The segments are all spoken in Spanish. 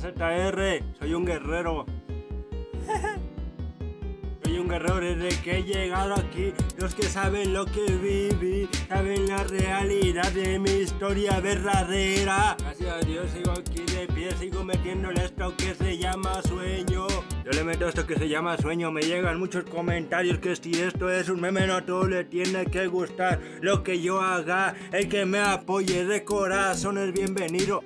ZR, soy un guerrero. Soy un guerrero desde que he llegado aquí. Los que saben lo que viví, saben la realidad de mi historia verdadera. Gracias a Dios sigo aquí de pie, sigo metiéndole esto que se llama sueño. Yo le meto esto que se llama sueño, me llegan muchos comentarios que si esto es un meme no a todo le tiene que gustar lo que yo haga. El que me apoye de corazón es bienvenido.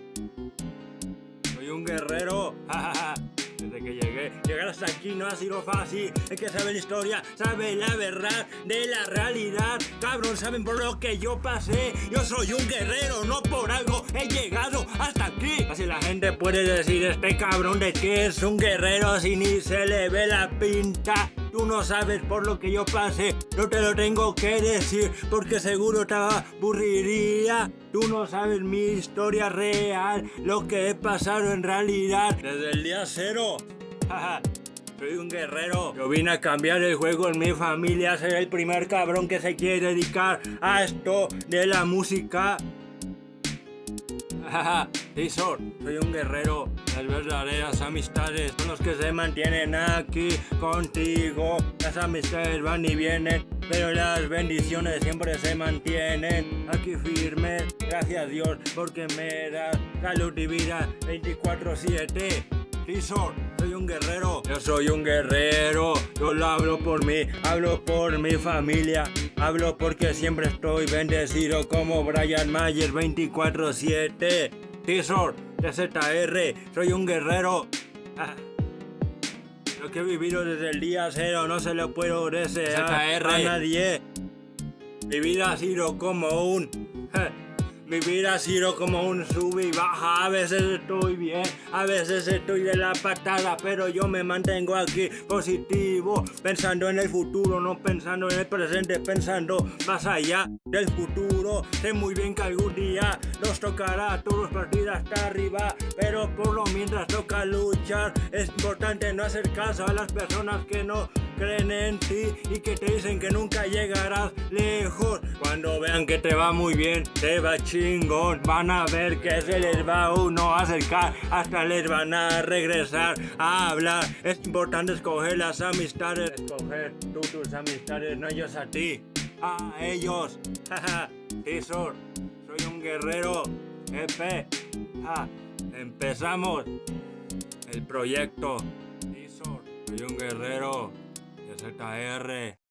Guerrero. Desde que llegué, llegar hasta aquí no ha sido fácil. El que sabe la historia, sabe la verdad de la realidad. Cabrón, saben por lo que yo pasé. Yo soy un guerrero, no por algo he llegado hasta aquí. Así la gente puede decir, este cabrón de que es un guerrero si ni se le ve la pinta. Tú no sabes por lo que yo pasé, no te lo tengo que decir porque seguro te aburriría. Tú no sabes mi historia real, lo que he pasado en realidad desde el día cero. Soy un guerrero. Yo vine a cambiar el juego en mi familia, ser el primer cabrón que se quiere dedicar a esto de la música. Tizor, soy un guerrero. Las verdaderas amistades son los que se mantienen aquí contigo. Las amistades van y vienen, pero las bendiciones siempre se mantienen aquí firmes. Gracias Dios porque me da salud y vida 24-7. Tizor, soy un guerrero. Yo soy un guerrero. Yo lo hablo por mí, hablo por mi familia. Hablo porque siempre estoy bendecido como Brian Mayer 24-7. Tizor, TZR, soy un guerrero. Ah. Lo que he vivido desde el día cero no se lo puedo desear ZR. a nadie. Mi vida ha sido como un... Mi vida ha sido como un sub y baja, a veces estoy bien, a veces estoy de la patada, pero yo me mantengo aquí positivo, pensando en el futuro, no pensando en el presente, pensando más allá del futuro. Sé muy bien que algún día nos tocará todos partir hasta arriba, pero por lo mientras toca luchar, es importante no hacer caso a las personas que no creen en ti y que te dicen que nunca llegarás lejos. Cuando vean que te va muy bien, te va chingón, van a ver que se les va a uno acercar, hasta les van a regresar a hablar. Es importante escoger las amistades, escoger tú tus amistades, no ellos a ti, a ellos. Tizor, soy un guerrero. Ja, Empezamos el proyecto. Soy un guerrero. ZR.